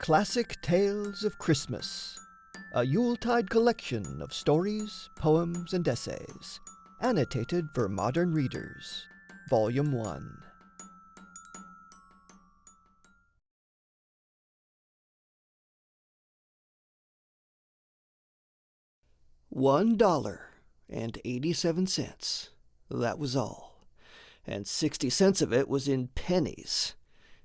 Classic Tales of Christmas, a Yuletide collection of stories, poems, and essays, annotated for modern readers. Volume 1. One dollar and eighty-seven cents. That was all. And sixty cents of it was in pennies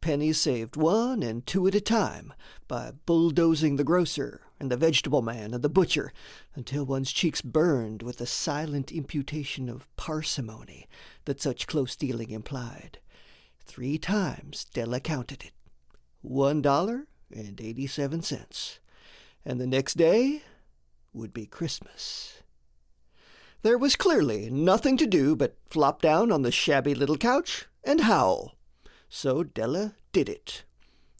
pennies saved one and two at a time by bulldozing the grocer and the vegetable man and the butcher until one's cheeks burned with the silent imputation of parsimony that such close dealing implied. Three times Della counted it. One dollar and eighty-seven cents. And the next day would be Christmas. There was clearly nothing to do but flop down on the shabby little couch and howl so Della did it.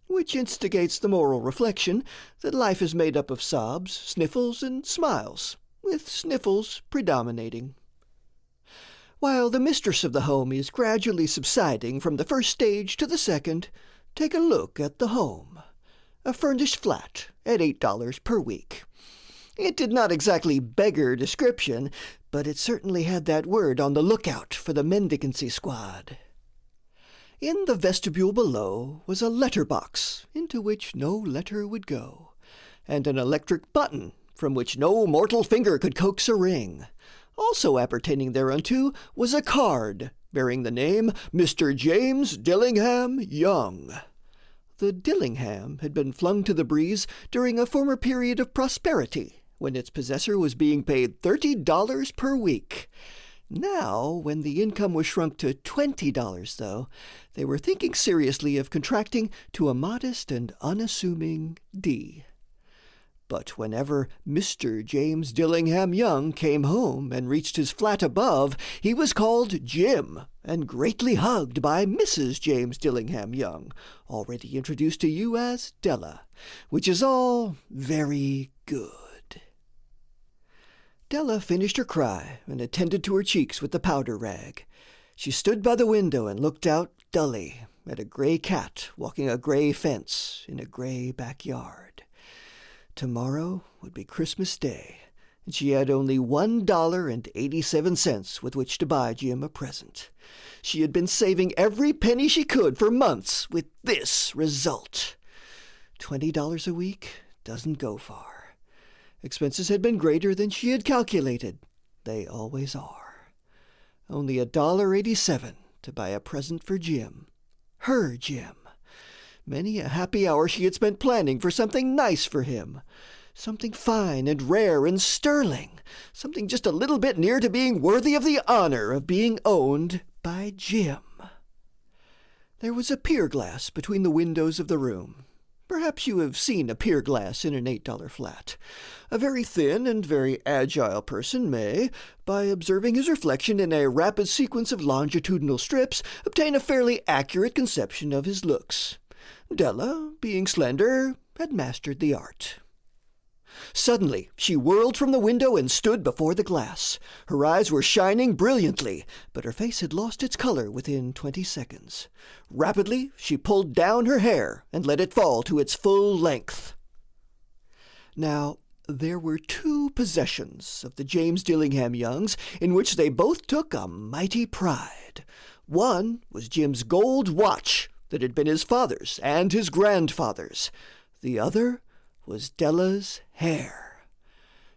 Which instigates the moral reflection that life is made up of sobs, sniffles, and smiles, with sniffles predominating. While the mistress of the home is gradually subsiding from the first stage to the second, take a look at the home. A furnished flat at $8 per week. It did not exactly beggar description, but it certainly had that word on the lookout for the mendicancy squad. In the vestibule below was a letter box into which no letter would go, and an electric button from which no mortal finger could coax a ring. Also appertaining thereunto was a card bearing the name Mr. James Dillingham Young. The Dillingham had been flung to the breeze during a former period of prosperity when its possessor was being paid thirty dollars per week. Now, when the income was shrunk to $20, though, they were thinking seriously of contracting to a modest and unassuming D. But whenever Mr. James Dillingham Young came home and reached his flat above, he was called Jim and greatly hugged by Mrs. James Dillingham Young, already introduced to you as Della, which is all very good. Della finished her cry and attended to her cheeks with the powder rag. She stood by the window and looked out dully at a gray cat walking a gray fence in a gray backyard. Tomorrow would be Christmas Day, and she had only one dollar and eighty-seven cents with which to buy Jim a present. She had been saving every penny she could for months with this result. Twenty dollars a week doesn't go far. Expenses had been greater than she had calculated. They always are. Only a dollar eighty-seven to buy a present for Jim. Her Jim. Many a happy hour she had spent planning for something nice for him. Something fine and rare and sterling. Something just a little bit near to being worthy of the honor of being owned by Jim. There was a pier glass between the windows of the room. Perhaps you have seen a pier glass in an $8 flat. A very thin and very agile person may, by observing his reflection in a rapid sequence of longitudinal strips, obtain a fairly accurate conception of his looks. Della, being slender, had mastered the art. Suddenly she whirled from the window and stood before the glass. Her eyes were shining brilliantly, but her face had lost its color within twenty seconds. Rapidly she pulled down her hair and let it fall to its full length. Now, there were two possessions of the James Dillingham Youngs in which they both took a mighty pride. One was Jim's gold watch that had been his father's and his grandfather's. The other was Della's hair.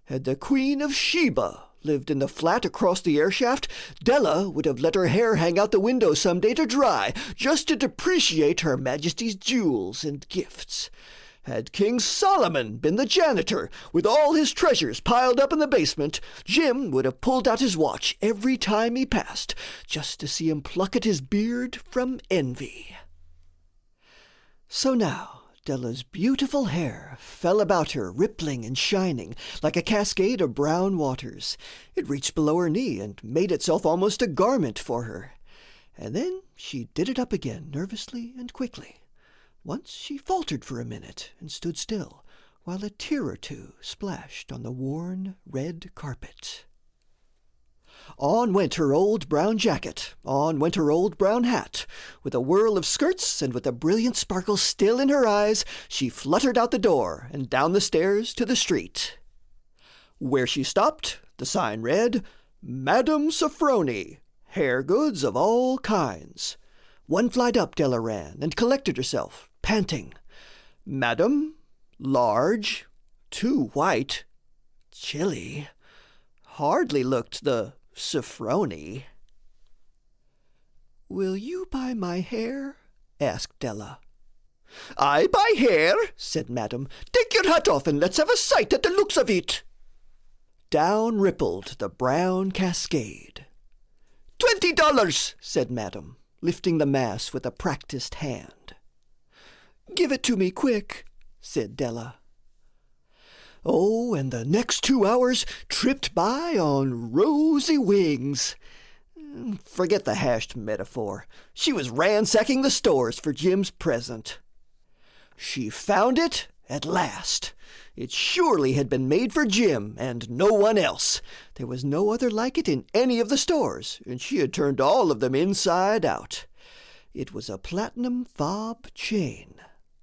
Had the Queen of Sheba lived in the flat across the airshaft, Della would have let her hair hang out the window some day to dry, just to depreciate Her Majesty's jewels and gifts. Had King Solomon been the janitor, with all his treasures piled up in the basement, Jim would have pulled out his watch every time he passed, just to see him pluck at his beard from envy. So now, Della's beautiful hair fell about her, rippling and shining, like a cascade of brown waters. It reached below her knee and made itself almost a garment for her. And then she did it up again nervously and quickly. Once she faltered for a minute and stood still, while a tear or two splashed on the worn red carpet. On went her old brown jacket, on went her old brown hat. With a whirl of skirts and with a brilliant sparkle still in her eyes, she fluttered out the door and down the stairs to the street. Where she stopped, the sign read, Madame Sofronie, hair goods of all kinds. One flight up Della ran and collected herself, panting. Madam, large, too white, chilly, hardly looked the Sofronie. Will you buy my hair? asked Della. I buy hair, said Madam. Take your hat off and let's have a sight at the looks of it. Down rippled the brown cascade. Twenty dollars, said Madam, lifting the mass with a practiced hand. Give it to me quick, said Della. Oh, and the next two hours tripped by on rosy wings. Forget the hashed metaphor. She was ransacking the stores for Jim's present. She found it at last. It surely had been made for Jim and no one else. There was no other like it in any of the stores, and she had turned all of them inside out. It was a platinum fob chain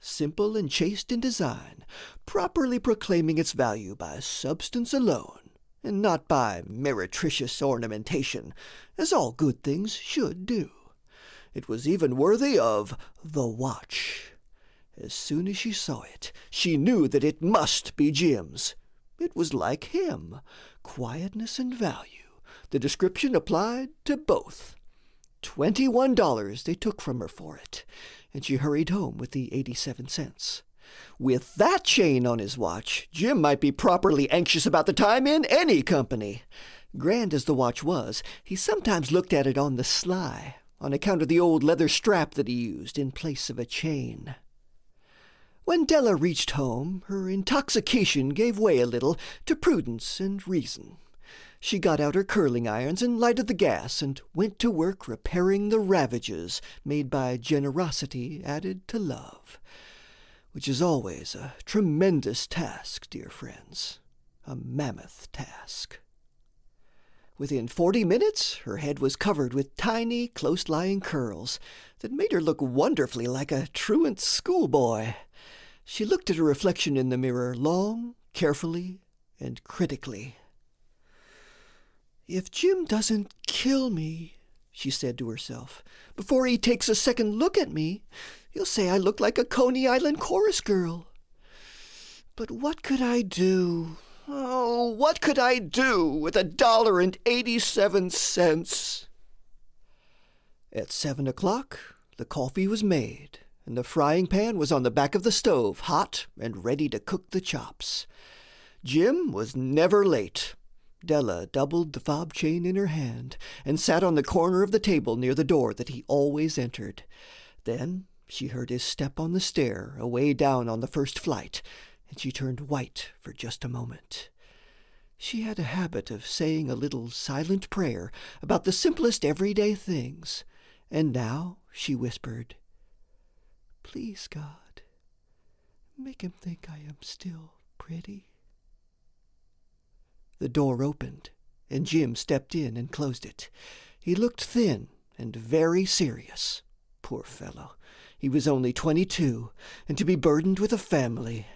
simple and chaste in design, properly proclaiming its value by substance alone, and not by meretricious ornamentation, as all good things should do. It was even worthy of the watch. As soon as she saw it, she knew that it must be Jim's. It was like him quietness and value. The description applied to both. Twenty one dollars they took from her for it, and she hurried home with the 87 cents. With that chain on his watch, Jim might be properly anxious about the time in any company. Grand as the watch was, he sometimes looked at it on the sly, on account of the old leather strap that he used in place of a chain. When Della reached home, her intoxication gave way a little to prudence and reason. She got out her curling irons and lighted the gas and went to work repairing the ravages made by generosity added to love, which is always a tremendous task, dear friends, a mammoth task. Within forty minutes, her head was covered with tiny, close lying curls that made her look wonderfully like a truant schoolboy. She looked at her reflection in the mirror long, carefully, and critically. If Jim doesn't kill me, she said to herself, before he takes a second look at me, he'll say I look like a Coney Island chorus girl. But what could I do? Oh, what could I do with a dollar and eighty-seven cents? At seven o'clock, the coffee was made, and the frying pan was on the back of the stove, hot and ready to cook the chops. Jim was never late. Della doubled the fob chain in her hand and sat on the corner of the table near the door that he always entered. Then she heard his step on the stair away down on the first flight, and she turned white for just a moment. She had a habit of saying a little silent prayer about the simplest everyday things, and now she whispered, Please, God, make him think I am still pretty. The door opened, and Jim stepped in and closed it. He looked thin and very serious. Poor fellow, he was only twenty-two, and to be burdened with a family.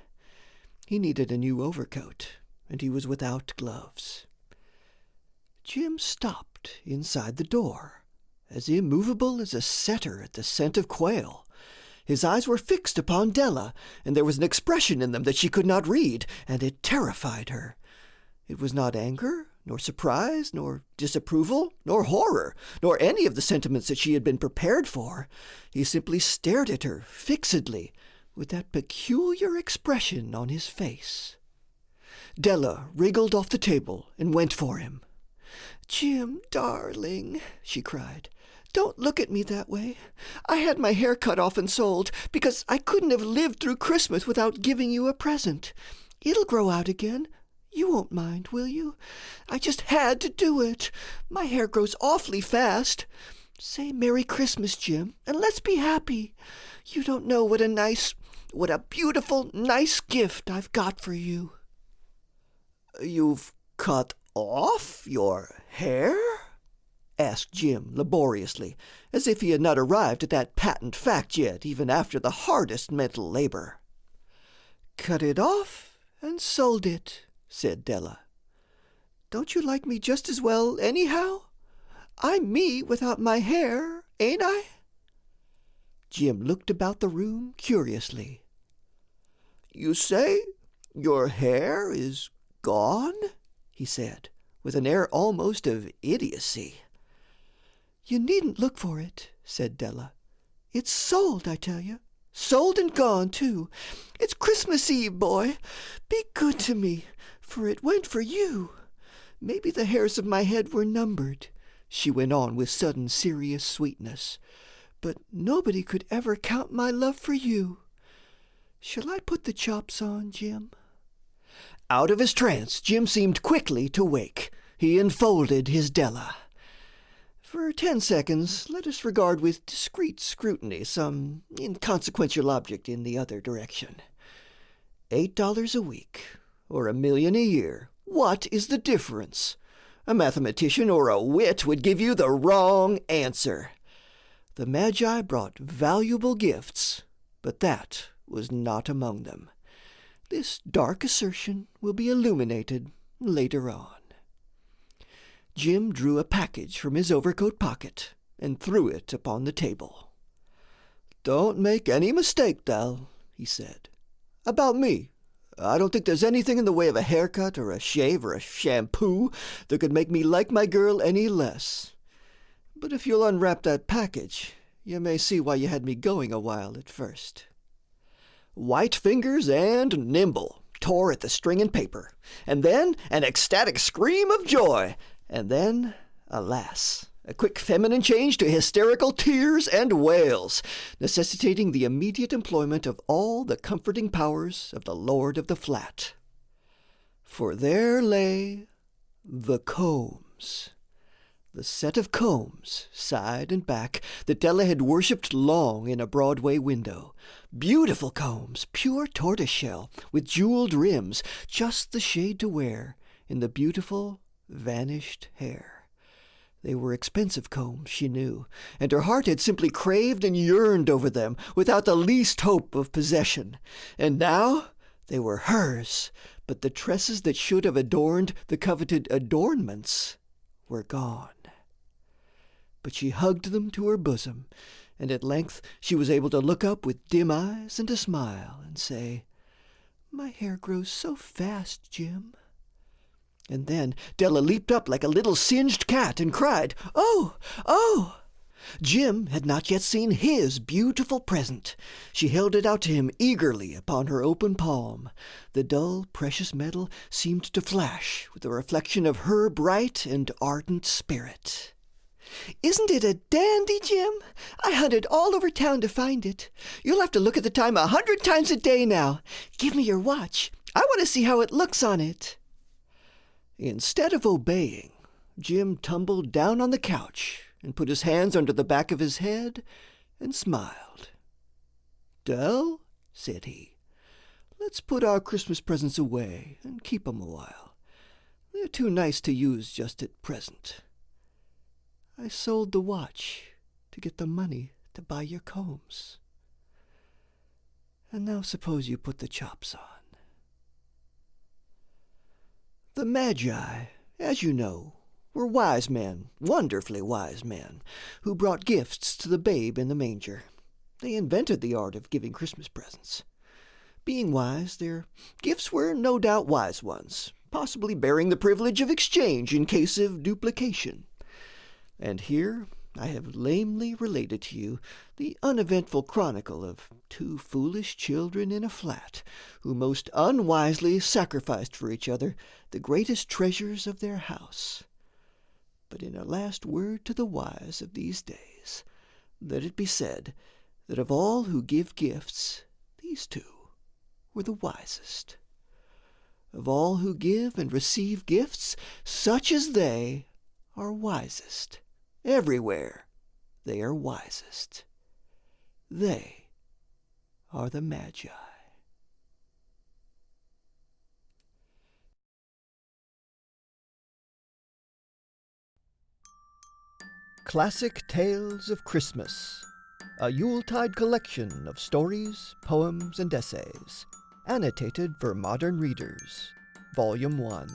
He needed a new overcoat, and he was without gloves. Jim stopped inside the door, as immovable as a setter at the scent of quail. His eyes were fixed upon Della, and there was an expression in them that she could not read, and it terrified her. It was not anger, nor surprise, nor disapproval, nor horror, nor any of the sentiments that she had been prepared for. He simply stared at her fixedly, with that peculiar expression on his face. Della wriggled off the table and went for him. Jim, darling, she cried, don't look at me that way. I had my hair cut off and sold because I couldn't have lived through Christmas without giving you a present. It'll grow out again. You won't mind, will you? I just had to do it. My hair grows awfully fast. Say Merry Christmas, Jim, and let's be happy. You don't know what a nice, what a beautiful, nice gift I've got for you. You've cut off your hair? asked Jim laboriously, as if he had not arrived at that patent fact yet, even after the hardest mental labor. Cut it off and sold it, said Della. Don't you like me just as well, anyhow? I'm me without my hair, ain't I? Jim looked about the room curiously. You say your hair is gone? he said, with an air almost of idiocy. You needn't look for it, said Della. It's sold, I tell you. Sold and gone, too. It's Christmas Eve, boy. Be good to me, for it went for you. Maybe the hairs of my head were numbered, she went on with sudden serious sweetness. But nobody could ever count my love for you. Shall I put the chops on, Jim? Out of his trance, Jim seemed quickly to wake. He enfolded his Della. For ten seconds, let us regard with discreet scrutiny some inconsequential object in the other direction. Eight dollars a week, or a million a year, what is the difference? A mathematician or a wit would give you the wrong answer. The Magi brought valuable gifts, but that was not among them. This dark assertion will be illuminated later on. Jim drew a package from his overcoat pocket and threw it upon the table. Don't make any mistake, Dell, he said. About me. I don't think there's anything in the way of a haircut or a shave or a shampoo that could make me like my girl any less. But if you'll unwrap that package, you may see why you had me going a while at first white fingers and nimble, tore at the string and paper, and then an ecstatic scream of joy, and then, alas, a quick feminine change to hysterical tears and wails, necessitating the immediate employment of all the comforting powers of the lord of the flat. For there lay the combs the set of combs, side and back, that Della had worshipped long in a Broadway window. Beautiful combs, pure tortoiseshell, with jeweled rims, just the shade to wear in the beautiful, vanished hair. They were expensive combs, she knew, and her heart had simply craved and yearned over them without the least hope of possession. And now they were hers, but the tresses that should have adorned the coveted adornments were gone but she hugged them to her bosom, and at length she was able to look up with dim eyes and a smile and say, My hair grows so fast, Jim. And then Della leaped up like a little singed cat and cried, Oh, oh! Jim had not yet seen his beautiful present. She held it out to him eagerly upon her open palm. The dull, precious metal seemed to flash with the reflection of her bright and ardent spirit. Isn't it a dandy, Jim? I hunted all over town to find it. You'll have to look at the time a hundred times a day now. Give me your watch. I want to see how it looks on it. Instead of obeying, Jim tumbled down on the couch and put his hands under the back of his head and smiled. Dell, said he, let's put our Christmas presents away and keep 'em a while. They're too nice to use just at present. I sold the watch to get the money to buy your combs. And now suppose you put the chops on. The Magi, as you know, were wise men, wonderfully wise men, who brought gifts to the babe in the manger. They invented the art of giving Christmas presents. Being wise, their gifts were no doubt wise ones, possibly bearing the privilege of exchange in case of duplication. And here I have lamely related to you the uneventful chronicle of two foolish children in a flat, who most unwisely sacrificed for each other the greatest treasures of their house. But in a last word to the wise of these days, let it be said that of all who give gifts, these two were the wisest. Of all who give and receive gifts, such as they are wisest. Everywhere they are wisest. They are the Magi. Classic Tales of Christmas, a Yuletide collection of stories, poems, and essays, annotated for modern readers, Volume 1.